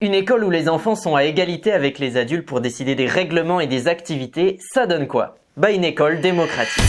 Une école où les enfants sont à égalité avec les adultes pour décider des règlements et des activités, ça donne quoi? Bah une école démocratique.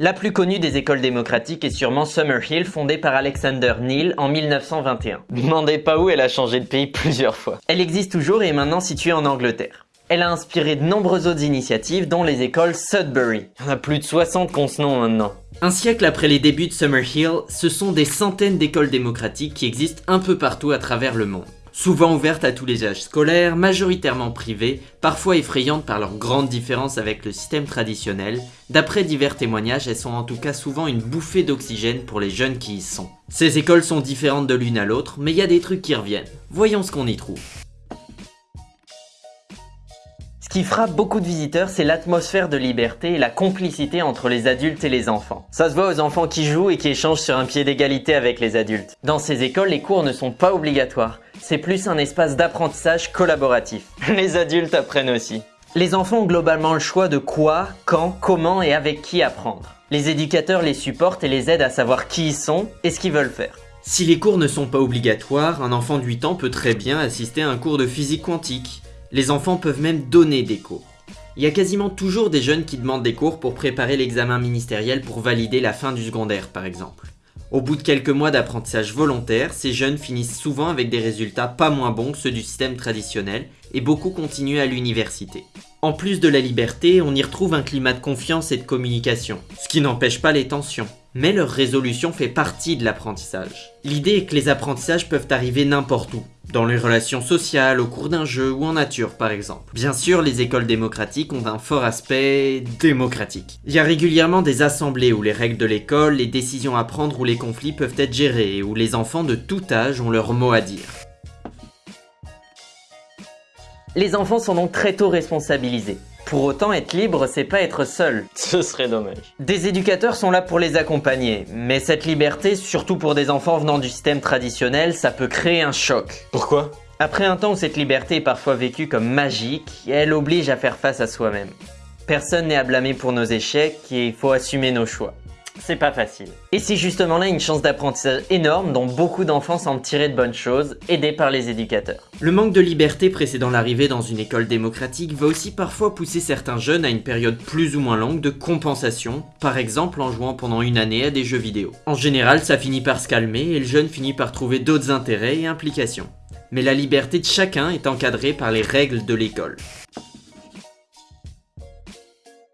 La plus connue des écoles démocratiques est sûrement Summerhill, fondée par Alexander Neal en 1921. Demandez pas où elle a changé de pays plusieurs fois. Elle existe toujours et est maintenant située en Angleterre. Elle a inspiré de nombreuses autres initiatives, dont les écoles Sudbury. Il y en a plus de 60 qu'on ce nom maintenant. Un siècle après les débuts de Summerhill, ce sont des centaines d'écoles démocratiques qui existent un peu partout à travers le monde. Souvent ouvertes à tous les âges scolaires, majoritairement privées, parfois effrayantes par leurs grandes différences avec le système traditionnel, d'après divers témoignages, elles sont en tout cas souvent une bouffée d'oxygène pour les jeunes qui y sont. Ces écoles sont différentes de l'une à l'autre, mais il y a des trucs qui reviennent. Voyons ce qu'on y trouve. Ce qui frappe beaucoup de visiteurs, c'est l'atmosphère de liberté et la complicité entre les adultes et les enfants. Ça se voit aux enfants qui jouent et qui échangent sur un pied d'égalité avec les adultes. Dans ces écoles, les cours ne sont pas obligatoires. C'est plus un espace d'apprentissage collaboratif. Les adultes apprennent aussi. Les enfants ont globalement le choix de quoi, quand, comment et avec qui apprendre. Les éducateurs les supportent et les aident à savoir qui ils sont et ce qu'ils veulent faire. Si les cours ne sont pas obligatoires, un enfant de 8 ans peut très bien assister à un cours de physique quantique, les enfants peuvent même donner des cours. Il y a quasiment toujours des jeunes qui demandent des cours pour préparer l'examen ministériel pour valider la fin du secondaire par exemple. Au bout de quelques mois d'apprentissage volontaire, ces jeunes finissent souvent avec des résultats pas moins bons que ceux du système traditionnel et beaucoup continuent à l'université. En plus de la liberté, on y retrouve un climat de confiance et de communication, ce qui n'empêche pas les tensions mais leur résolution fait partie de l'apprentissage. L'idée est que les apprentissages peuvent arriver n'importe où, dans les relations sociales, au cours d'un jeu ou en nature par exemple. Bien sûr, les écoles démocratiques ont un fort aspect démocratique. Il y a régulièrement des assemblées où les règles de l'école, les décisions à prendre ou les conflits peuvent être gérés et où les enfants de tout âge ont leur mot à dire. Les enfants sont donc très tôt responsabilisés. Pour autant, être libre, c'est pas être seul. Ce serait dommage. Des éducateurs sont là pour les accompagner, mais cette liberté, surtout pour des enfants venant du système traditionnel, ça peut créer un choc. Pourquoi? Après un temps où cette liberté est parfois vécue comme magique, elle oblige à faire face à soi-même. Personne n'est à blâmer pour nos échecs et il faut assumer nos choix c'est pas facile. Et c'est justement là une chance d'apprentissage énorme dont beaucoup d'enfants semblent tirer de bonnes choses, aidés par les éducateurs. Le manque de liberté précédant l'arrivée dans une école démocratique va aussi parfois pousser certains jeunes à une période plus ou moins longue de compensation, par exemple en jouant pendant une année à des jeux vidéo. En général, ça finit par se calmer et le jeune finit par trouver d'autres intérêts et implications. Mais la liberté de chacun est encadrée par les règles de l'école.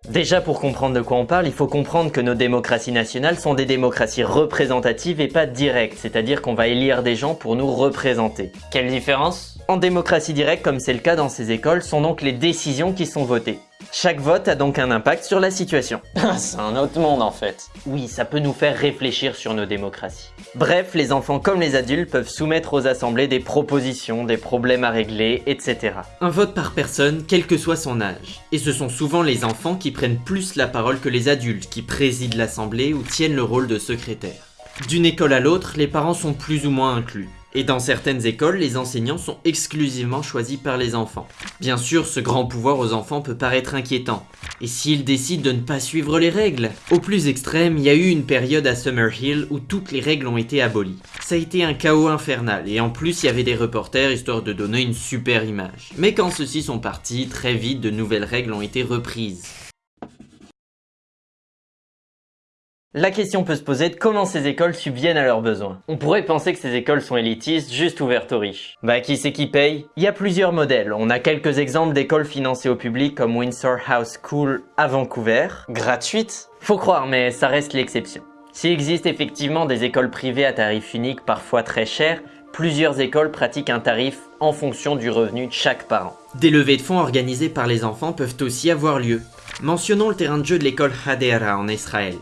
Déjà pour comprendre de quoi on parle, il faut comprendre que nos démocraties nationales sont des démocraties représentatives et pas directes, c'est-à-dire qu'on va élire des gens pour nous représenter. Quelle différence? En démocratie directe, comme c'est le cas dans ces écoles, sont donc les décisions qui sont votées. Chaque vote a donc un impact sur la situation. C'est un autre monde en fait. Oui, ça peut nous faire réfléchir sur nos démocraties. Bref, les enfants comme les adultes peuvent soumettre aux assemblées des propositions, des problèmes à régler, etc. Un vote par personne, quel que soit son âge. Et ce sont souvent les enfants qui prennent plus la parole que les adultes, qui président l'assemblée ou tiennent le rôle de secrétaire. D'une école à l'autre, les parents sont plus ou moins inclus. Et dans certaines écoles, les enseignants sont exclusivement choisis par les enfants. Bien sûr, ce grand pouvoir aux enfants peut paraître inquiétant. Et s'ils décident de ne pas suivre les règles Au plus extrême, il y a eu une période à Summerhill où toutes les règles ont été abolies. Ça a été un chaos infernal, et en plus il y avait des reporters histoire de donner une super image. Mais quand ceux-ci sont partis, très vite de nouvelles règles ont été reprises. La question peut se poser de comment ces écoles subviennent à leurs besoins. On pourrait penser que ces écoles sont élitistes, juste ouvertes aux riches. Bah qui c'est qui paye? Il y a plusieurs modèles. On a quelques exemples d'écoles financées au public comme Windsor House School à Vancouver. Gratuite Faut croire, mais ça reste l'exception. S'il existe effectivement des écoles privées à tarif unique, parfois très chères, plusieurs écoles pratiquent un tarif en fonction du revenu de chaque parent. Des levées de fonds organisées par les enfants peuvent aussi avoir lieu. Mentionnons le terrain de jeu de l'école Hadera en Israël.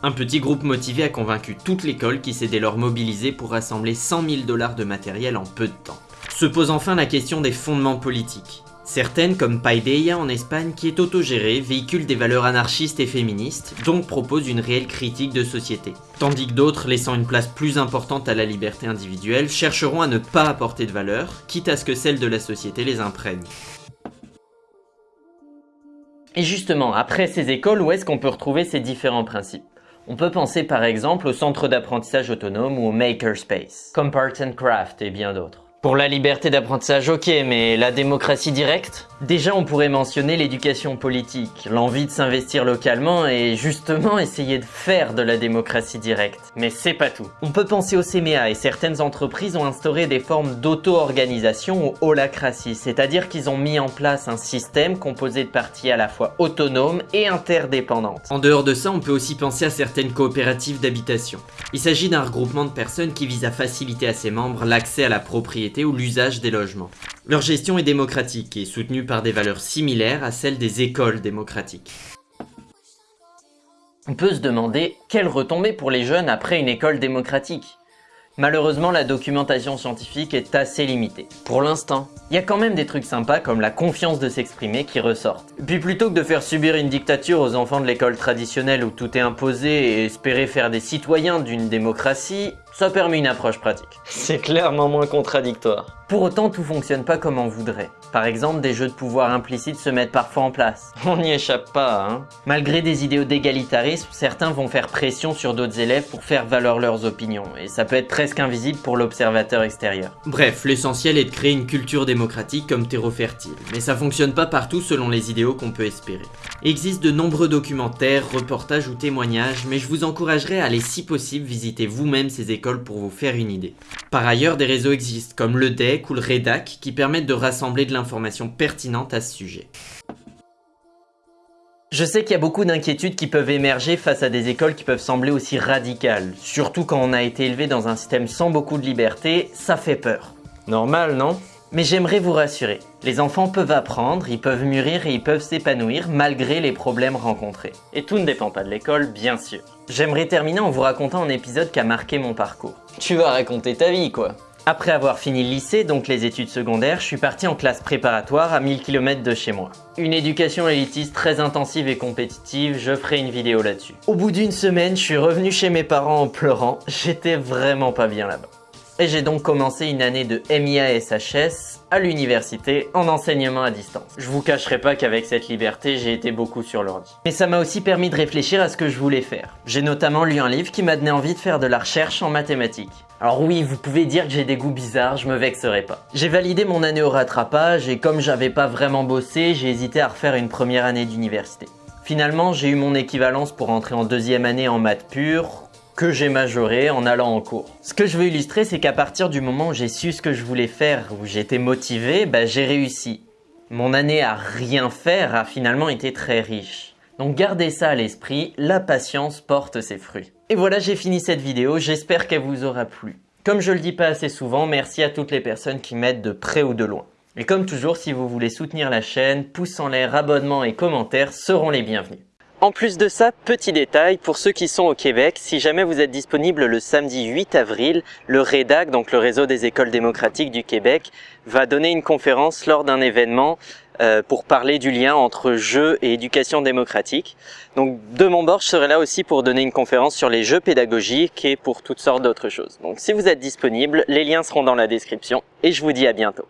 Un petit groupe motivé a convaincu toute l'école qui s'est dès lors mobilisée pour rassembler 100 000 dollars de matériel en peu de temps. Se pose enfin la question des fondements politiques. Certaines, comme Paideia en Espagne, qui est autogérée, véhiculent des valeurs anarchistes et féministes, donc proposent une réelle critique de société. Tandis que d'autres, laissant une place plus importante à la liberté individuelle, chercheront à ne pas apporter de valeur, quitte à ce que celle de la société les imprègne. Et justement, après ces écoles, où est-ce qu'on peut retrouver ces différents principes? On peut penser par exemple au centre d'apprentissage autonome ou au makerspace, comme Part and Craft et bien d'autres. Pour la liberté d'apprentissage, ok, mais la démocratie directe? Déjà, on pourrait mentionner l'éducation politique, l'envie de s'investir localement et justement essayer de faire de la démocratie directe. Mais c'est pas tout. On peut penser au CMA et certaines entreprises ont instauré des formes d'auto-organisation ou holacratie, c'est-à-dire qu'ils ont mis en place un système composé de parties à la fois autonomes et interdépendantes. En dehors de ça, on peut aussi penser à certaines coopératives d'habitation. Il s'agit d'un regroupement de personnes qui vise à faciliter à ses membres l'accès à la propriété ou l'usage des logements. Leur gestion est démocratique et soutenue par des valeurs similaires à celles des écoles démocratiques. On peut se demander, quelle retombée pour les jeunes après une école démocratique Malheureusement, la documentation scientifique est assez limitée. Pour l'instant. Il y a quand même des trucs sympas comme la confiance de s'exprimer qui ressortent. Puis plutôt que de faire subir une dictature aux enfants de l'école traditionnelle où tout est imposé et espérer faire des citoyens d'une démocratie, ça permet une approche pratique. C'est clairement moins contradictoire. Pour autant, tout fonctionne pas comme on voudrait. Par exemple, des jeux de pouvoir implicites se mettent parfois en place. On n'y échappe pas, hein Malgré des idéaux d'égalitarisme, certains vont faire pression sur d'autres élèves pour faire valoir leurs opinions, et ça peut être presque invisible pour l'observateur extérieur. Bref, l'essentiel est de créer une culture démocratique comme terreau fertile, mais ça fonctionne pas partout selon les idéaux qu'on peut espérer. Il existe de nombreux documentaires, reportages ou témoignages, mais je vous encouragerais à aller si possible visiter vous-même ces écoles pour vous faire une idée. Par ailleurs, des réseaux existent comme le DEC ou le REDAC qui permettent de rassembler de l'information pertinente à ce sujet. Je sais qu'il y a beaucoup d'inquiétudes qui peuvent émerger face à des écoles qui peuvent sembler aussi radicales, surtout quand on a été élevé dans un système sans beaucoup de liberté, ça fait peur. Normal, non? Mais j'aimerais vous rassurer, les enfants peuvent apprendre, ils peuvent mûrir et ils peuvent s'épanouir malgré les problèmes rencontrés. Et tout ne dépend pas de l'école, bien sûr. J'aimerais terminer en vous racontant un épisode qui a marqué mon parcours. Tu vas raconter ta vie, quoi. Après avoir fini le lycée, donc les études secondaires, je suis parti en classe préparatoire à 1000 km de chez moi. Une éducation élitiste très intensive et compétitive, je ferai une vidéo là-dessus. Au bout d'une semaine, je suis revenu chez mes parents en pleurant, j'étais vraiment pas bien là-bas et j'ai donc commencé une année de MIA SHS à l'université en enseignement à distance. Je vous cacherai pas qu'avec cette liberté, j'ai été beaucoup sur l'ordi. Mais ça m'a aussi permis de réfléchir à ce que je voulais faire. J'ai notamment lu un livre qui m'a donné envie de faire de la recherche en mathématiques. Alors oui, vous pouvez dire que j'ai des goûts bizarres, je me vexerai pas. J'ai validé mon année au rattrapage et comme j'avais pas vraiment bossé, j'ai hésité à refaire une première année d'université. Finalement, j'ai eu mon équivalence pour entrer en deuxième année en maths pure, que j'ai majoré en allant en cours. Ce que je veux illustrer, c'est qu'à partir du moment où j'ai su ce que je voulais faire, où j'étais motivé, bah, j'ai réussi. Mon année à rien faire a finalement été très riche. Donc gardez ça à l'esprit, la patience porte ses fruits. Et voilà, j'ai fini cette vidéo, j'espère qu'elle vous aura plu. Comme je le dis pas assez souvent, merci à toutes les personnes qui m'aident de près ou de loin. Et comme toujours, si vous voulez soutenir la chaîne, pouces en l'air, abonnements et commentaires seront les bienvenus. En plus de ça, petit détail, pour ceux qui sont au Québec, si jamais vous êtes disponible le samedi 8 avril, le REDAC, donc le réseau des écoles démocratiques du Québec, va donner une conférence lors d'un événement euh, pour parler du lien entre jeux et éducation démocratique. Donc de mon bord, je serai là aussi pour donner une conférence sur les jeux pédagogiques et pour toutes sortes d'autres choses. Donc si vous êtes disponible, les liens seront dans la description et je vous dis à bientôt.